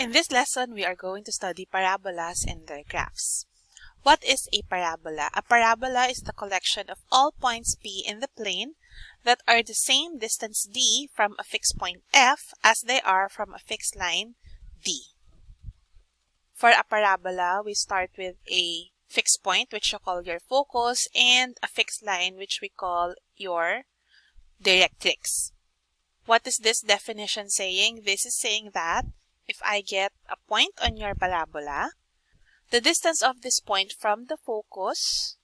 In this lesson, we are going to study parabolas and their graphs. What is a parabola? A parabola is the collection of all points P in the plane that are the same distance d from a fixed point F as they are from a fixed line D. For a parabola, we start with a fixed point which you call your focus and a fixed line which we call your directrix. What is this definition saying? This is saying that if I get a point on your parabola, the distance of this point from the focus,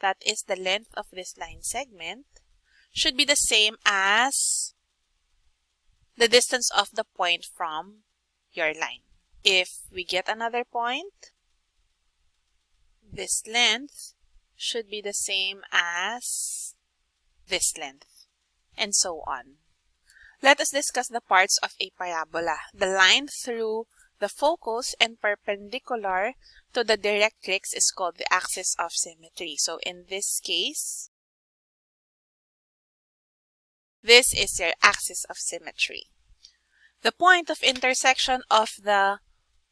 that is the length of this line segment, should be the same as the distance of the point from your line. If we get another point, this length should be the same as this length, and so on. Let us discuss the parts of a parabola. The line through the focus and perpendicular to the directrix is called the axis of symmetry. So in this case, this is your axis of symmetry. The point of intersection of the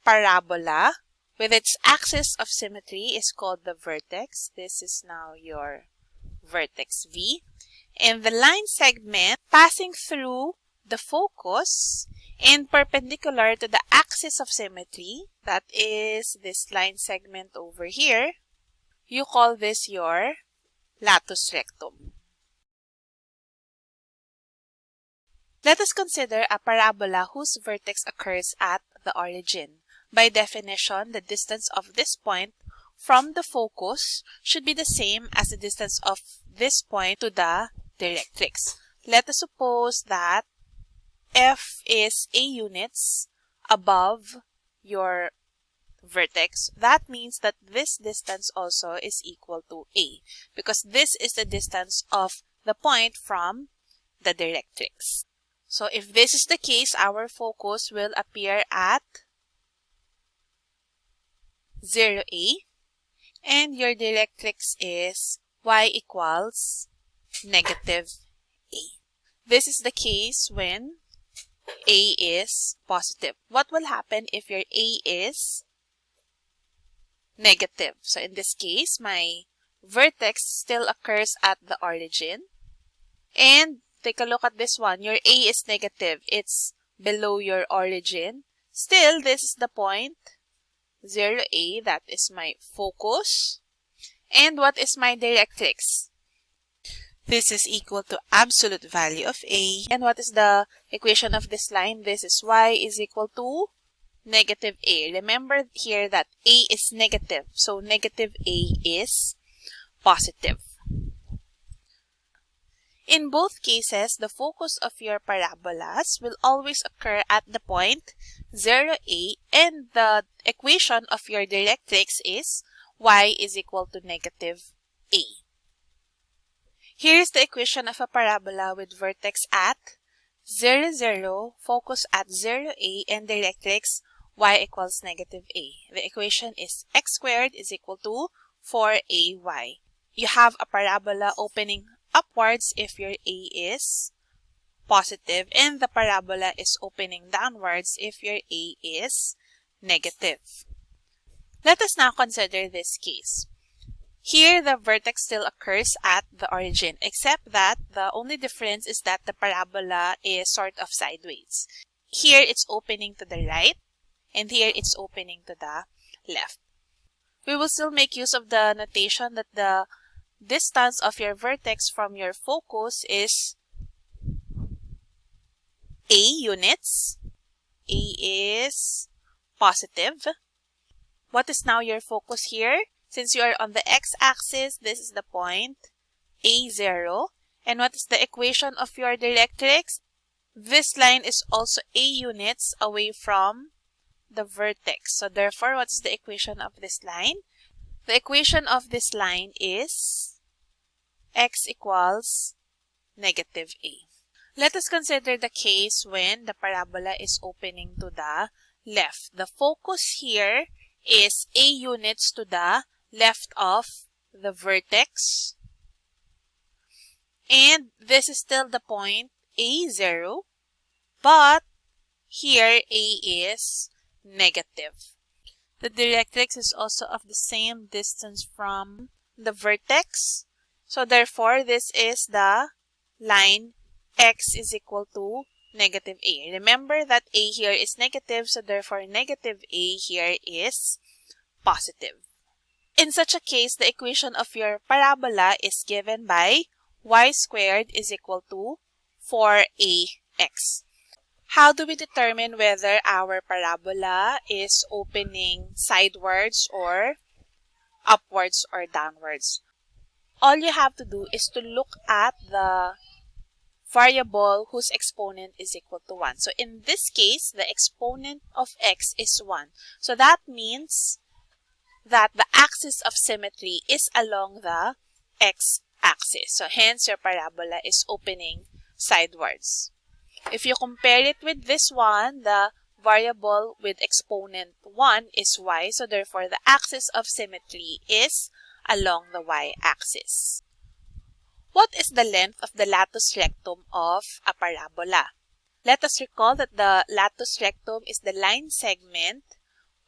parabola with its axis of symmetry is called the vertex. This is now your vertex V. And the line segment passing through the focus and perpendicular to the axis of symmetry, that is this line segment over here, you call this your latus rectum. Let us consider a parabola whose vertex occurs at the origin. By definition, the distance of this point from the focus should be the same as the distance of this point to the directrix. Let us suppose that f is a units above your vertex, that means that this distance also is equal to a because this is the distance of the point from the directrix. So if this is the case, our focus will appear at 0a and your directrix is y equals negative a. This is the case when a is positive. What will happen if your A is negative? So in this case, my vertex still occurs at the origin. And take a look at this one. Your A is negative. It's below your origin. Still, this is the point 0A. That is my focus. And what is my directrix? This is equal to absolute value of a. And what is the equation of this line? This is y is equal to negative a. Remember here that a is negative. So negative a is positive. In both cases, the focus of your parabolas will always occur at the point 0a and the equation of your directrix is y is equal to negative a. Here is the equation of a parabola with vertex at 0, 0, focus at 0, a, and directrix y equals negative a. The equation is x squared is equal to 4ay. You have a parabola opening upwards if your a is positive and the parabola is opening downwards if your a is negative. Let us now consider this case. Here, the vertex still occurs at the origin, except that the only difference is that the parabola is sort of sideways. Here, it's opening to the right, and here, it's opening to the left. We will still make use of the notation that the distance of your vertex from your focus is a units. A is positive. What is now your focus here? Since you are on the x-axis, this is the point A0. And what is the equation of your directrix? This line is also A units away from the vertex. So therefore, what is the equation of this line? The equation of this line is x equals negative a. Let us consider the case when the parabola is opening to the left. The focus here is a units to the left of the vertex. And this is still the point A0, but here A is negative. The directrix is also of the same distance from the vertex. So therefore, this is the line x is equal to negative a. Remember that a here is negative, so therefore negative a here is positive. In such a case, the equation of your parabola is given by y squared is equal to 4ax. How do we determine whether our parabola is opening sidewards or upwards or downwards? All you have to do is to look at the variable whose exponent is equal to 1. So in this case, the exponent of x is 1. So that means that the axis of symmetry is along the x-axis. So hence your parabola is opening sidewards. If you compare it with this one, the variable with exponent 1 is y. So therefore, the axis of symmetry is along the y-axis. What is the length of the latus rectum of a parabola? Let us recall that the latus rectum is the line segment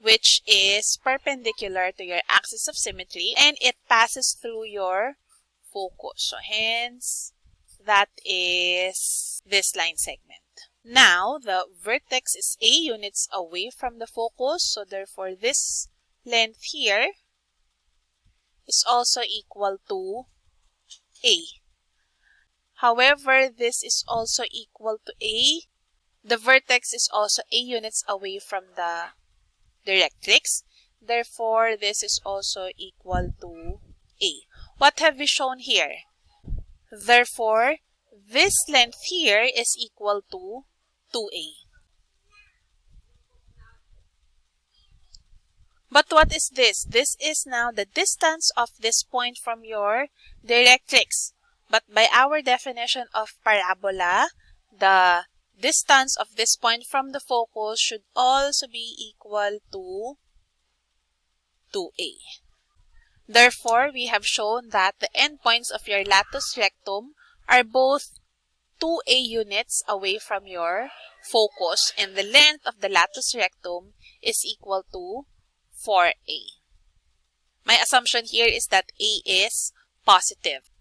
which is perpendicular to your axis of symmetry and it passes through your focus. So hence, that is this line segment. Now, the vertex is a units away from the focus. So therefore, this length here is also equal to a. However, this is also equal to a. The vertex is also a units away from the directrix. Therefore, this is also equal to a. What have we shown here? Therefore, this length here is equal to 2a. But what is this? This is now the distance of this point from your directrix. But by our definition of parabola, the distance of this point from the focus should also be equal to 2a. Therefore, we have shown that the endpoints of your latus rectum are both 2a units away from your focus and the length of the latus rectum is equal to 4a. My assumption here is that a is positive.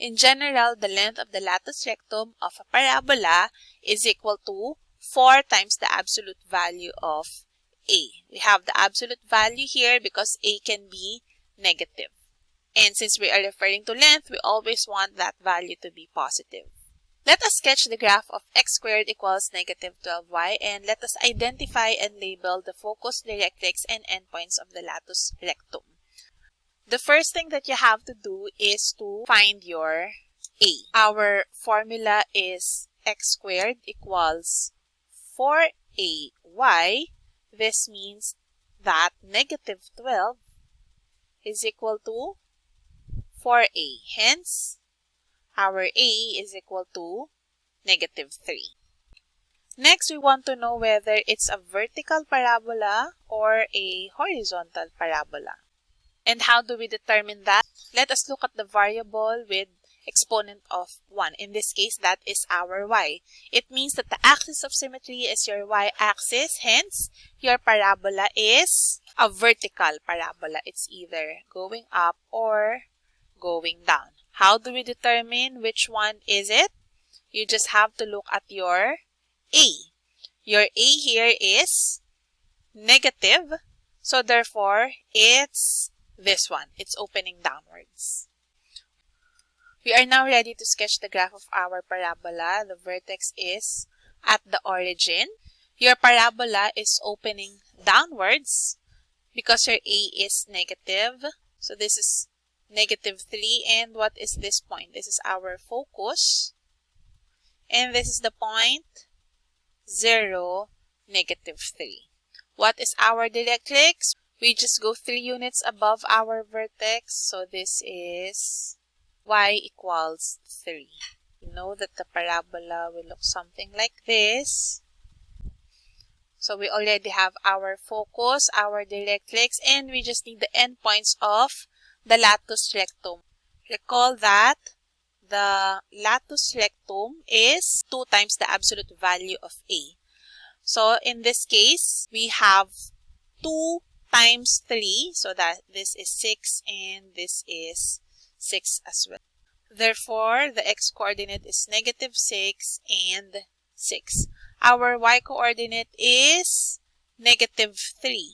In general, the length of the latus rectum of a parabola is equal to 4 times the absolute value of a. We have the absolute value here because a can be negative. And since we are referring to length, we always want that value to be positive. Let us sketch the graph of x squared equals negative 12y and let us identify and label the focus, directrix, and endpoints of the latus rectum. The first thing that you have to do is to find your a. Our formula is x squared equals 4ay. This means that negative 12 is equal to 4a. Hence, our a is equal to negative 3. Next, we want to know whether it's a vertical parabola or a horizontal parabola. And how do we determine that? Let us look at the variable with exponent of 1. In this case, that is our y. It means that the axis of symmetry is your y-axis. Hence, your parabola is a vertical parabola. It's either going up or going down. How do we determine which one is it? You just have to look at your A. Your A here is negative. So therefore, it's this one. It's opening downwards. We are now ready to sketch the graph of our parabola. The vertex is at the origin. Your parabola is opening downwards because your A is negative. So this is negative 3. And what is this point? This is our focus. And this is the point 0, negative 3. What is our directrix? We just go 3 units above our vertex. So this is y equals 3. You know that the parabola will look something like this. So we already have our focus, our directrix, and we just need the endpoints of the latus rectum. Recall that the latus rectum is 2 times the absolute value of A. So in this case, we have 2 times 3. So that this is 6 and this is 6 as well. Therefore, the x-coordinate is negative 6 and 6. Our y-coordinate is negative 3.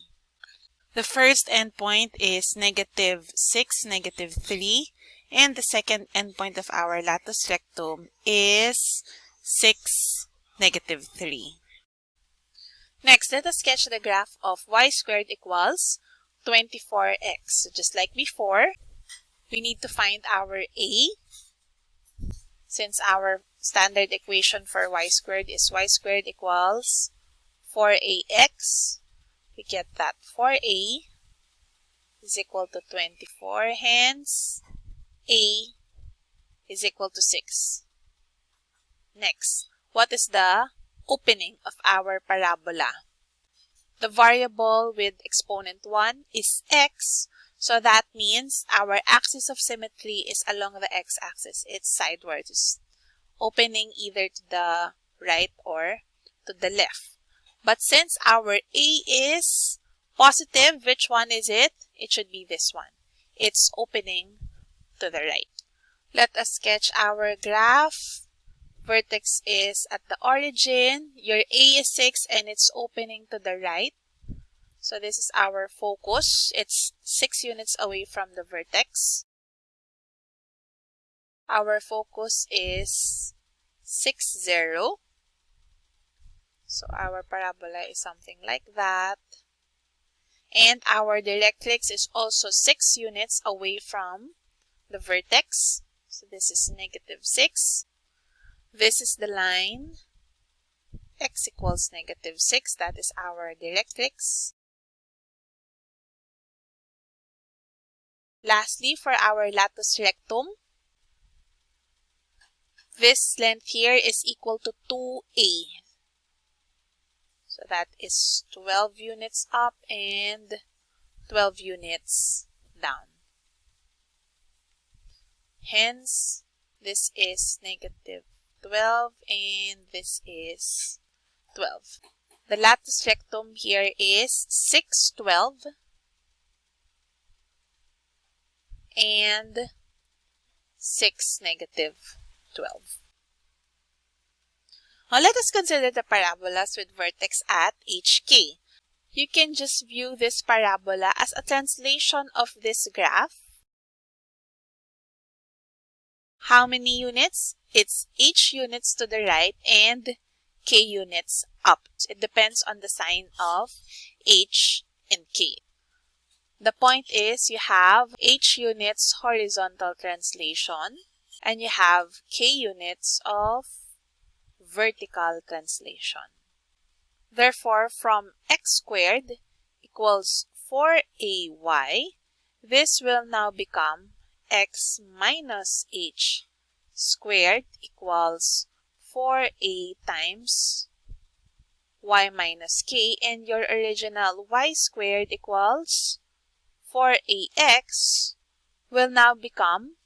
The first endpoint is negative 6, negative 3. And the second endpoint of our latus rectum is 6, negative 3. Next, let us sketch the graph of y squared equals 24x. So just like before, we need to find our a. Since our standard equation for y squared is y squared equals 4ax, we get that 4a is equal to 24, hence a is equal to 6. Next, what is the opening of our parabola? The variable with exponent 1 is x, so that means our axis of symmetry is along the x-axis. It's sideways, opening either to the right or to the left. But since our A is positive, which one is it? It should be this one. It's opening to the right. Let us sketch our graph. Vertex is at the origin. Your A is 6 and it's opening to the right. So this is our focus. It's 6 units away from the vertex. Our focus is 6, 0. So our parabola is something like that. And our directrix is also 6 units away from the vertex. So this is negative 6. This is the line x equals negative 6. That is our directrix. Lastly, for our latus rectum, this length here is equal to 2a. So that is 12 units up and 12 units down. Hence, this is negative 12 and this is 12. The latus rectum here is 6, 12 and 6, negative 12. Now let us consider the parabolas with vertex at HK. You can just view this parabola as a translation of this graph. How many units? It's H units to the right and K units up. It depends on the sign of H and K. The point is you have H units horizontal translation and you have K units of vertical translation. Therefore, from x squared equals 4ay, this will now become x minus h squared equals 4a times y minus k and your original y squared equals 4ax will now become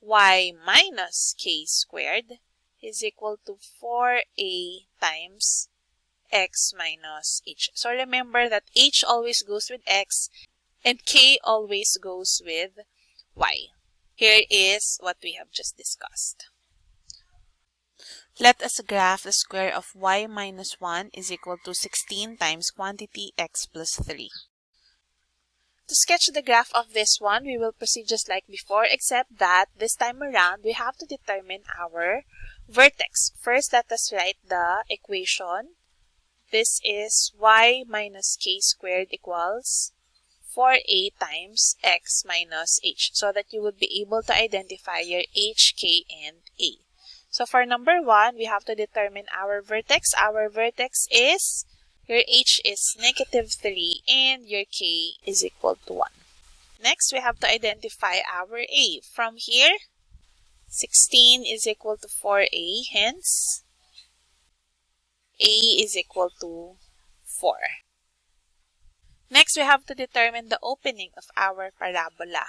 y minus k squared is equal to 4a times x minus h. So remember that h always goes with x and k always goes with y. Here is what we have just discussed. Let us graph the square of y minus 1 is equal to 16 times quantity x plus 3. To sketch the graph of this one, we will proceed just like before, except that this time around, we have to determine our vertex. First, let us write the equation. This is y minus k squared equals 4a times x minus h so that you would be able to identify your h, k, and a. So for number 1, we have to determine our vertex. Our vertex is your h is negative 3 and your k is equal to 1. Next, we have to identify our a. From here, 16 is equal to 4a, hence a is equal to 4. Next, we have to determine the opening of our parabola.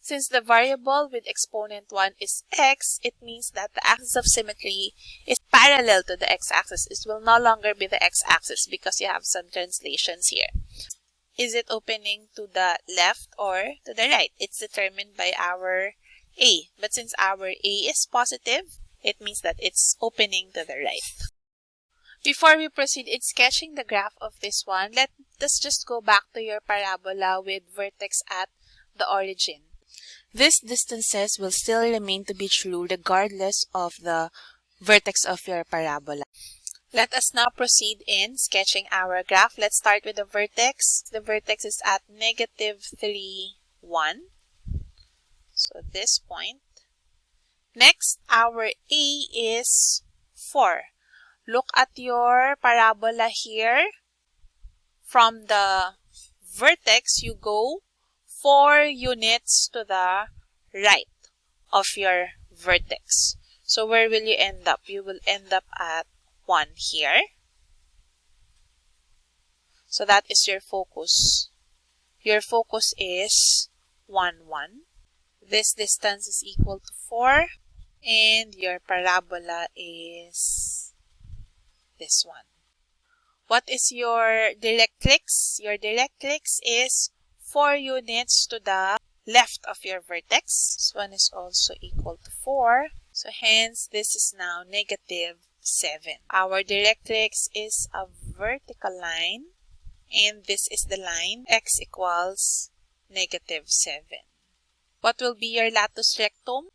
Since the variable with exponent 1 is x, it means that the axis of symmetry is parallel to the x-axis. It will no longer be the x-axis because you have some translations here. Is it opening to the left or to the right? It's determined by our A. But since our A is positive, it means that it's opening to the right. Before we proceed in sketching the graph of this one, let us just go back to your parabola with vertex at the origin. These distances will still remain to be true regardless of the vertex of your parabola. Let us now proceed in sketching our graph. Let's start with the vertex. The vertex is at negative 3, 1. So this point. Next, our A is 4. Look at your parabola here. From the vertex, you go 4 units to the right of your vertex. So where will you end up? You will end up at 1 here. So that is your focus. Your focus is 1, 1. This distance is equal to 4 and your parabola is this one. What is your directrix? Your directrix is 4 units to the left of your vertex. This one is also equal to 4. So hence, this is now negative 7. Our directrix is a vertical line. And this is the line x equals negative 7. What will be your latus rectum?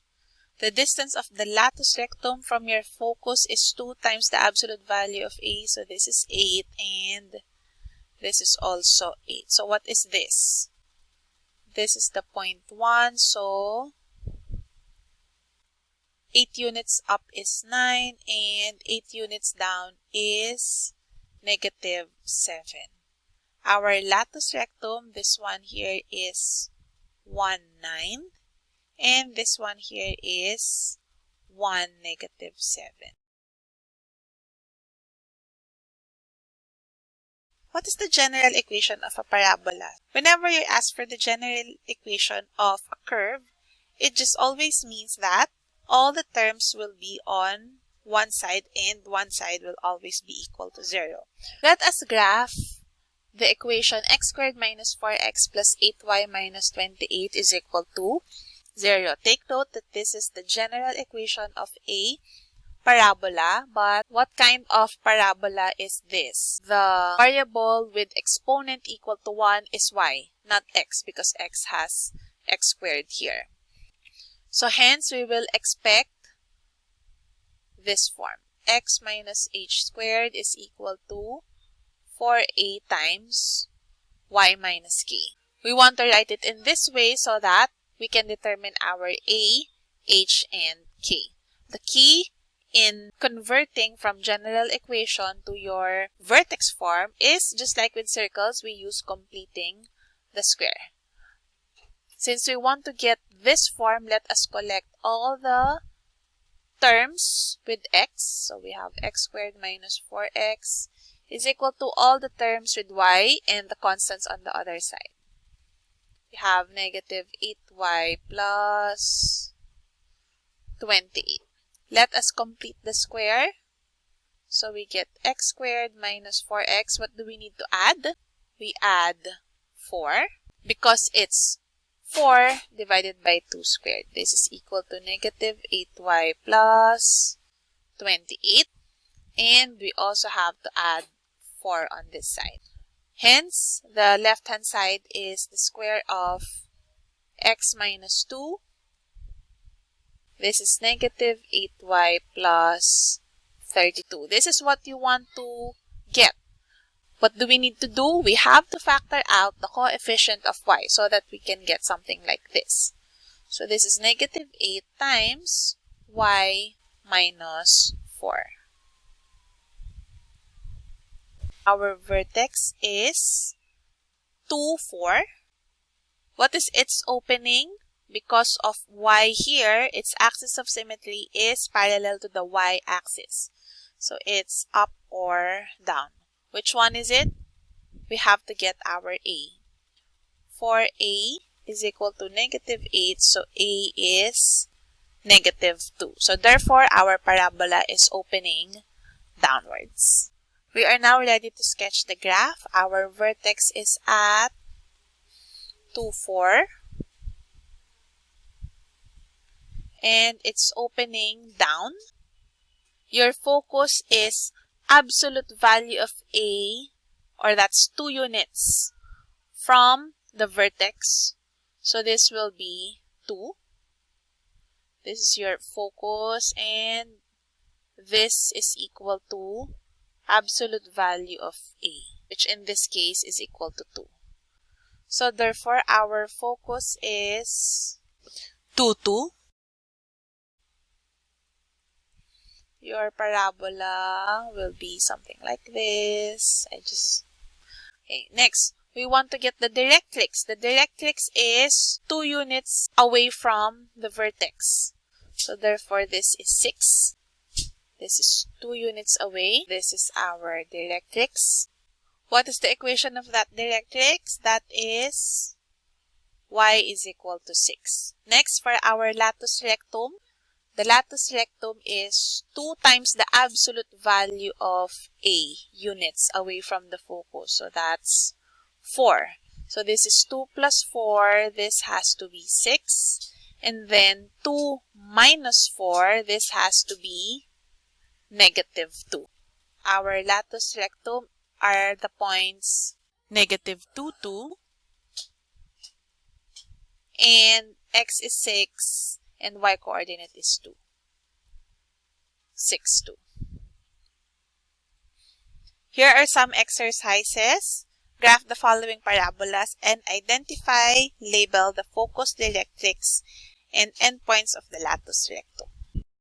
The distance of the latus rectum from your focus is 2 times the absolute value of A. So this is 8 and this is also 8. So what is this? This is the point 1. So 8 units up is 9 and 8 units down is negative 7. Our latus rectum, this one here is 1, 9 and this one here is 1 negative 7. What is the general equation of a parabola? Whenever you ask for the general equation of a curve, it just always means that all the terms will be on one side and one side will always be equal to 0. Let us graph the equation x squared minus 4x plus 8y minus 28 is equal to 0. Take note that this is the general equation of a parabola, but what kind of parabola is this? The variable with exponent equal to 1 is y, not x, because x has x squared here. So hence, we will expect this form. x minus h squared is equal to 4a times y minus k. We want to write it in this way so that we can determine our A, H, and K. The key in converting from general equation to your vertex form is just like with circles, we use completing the square. Since we want to get this form, let us collect all the terms with x. So we have x squared minus 4x is equal to all the terms with y and the constants on the other side we have negative 8y plus 28. Let us complete the square. So we get x squared minus 4x. What do we need to add? We add 4 because it's 4 divided by 2 squared. This is equal to negative 8y plus 28. And we also have to add 4 on this side. Hence, the left-hand side is the square of x minus 2. This is negative 8y plus 32. This is what you want to get. What do we need to do? We have to factor out the coefficient of y so that we can get something like this. So this is negative 8 times y minus 4. Our vertex is 2, 4. What is its opening? Because of y here, its axis of symmetry is parallel to the y-axis. So it's up or down. Which one is it? We have to get our A. For A is equal to negative 8. So A is negative 2. So therefore, our parabola is opening downwards. We are now ready to sketch the graph. Our vertex is at 2, 4. And it's opening down. Your focus is absolute value of A, or that's 2 units from the vertex. So this will be 2. This is your focus and this is equal to absolute value of A, which in this case is equal to 2. So therefore, our focus is 2, 2. Your parabola will be something like this. I just... Okay, next, we want to get the directrix. The directrix is 2 units away from the vertex. So therefore, this is 6. This is 2 units away. This is our directrix. What is the equation of that directrix? That is y is equal to 6. Next, for our latus rectum, the latus rectum is 2 times the absolute value of A units away from the focus. So that's 4. So this is 2 plus 4. This has to be 6. And then 2 minus 4. This has to be negative 2. Our latus rectum are the points negative 2, 2. And x is 6 and y coordinate is 2. 6, 2. Here are some exercises. Graph the following parabolas and identify, label the focus directrix and endpoints of the latus rectum.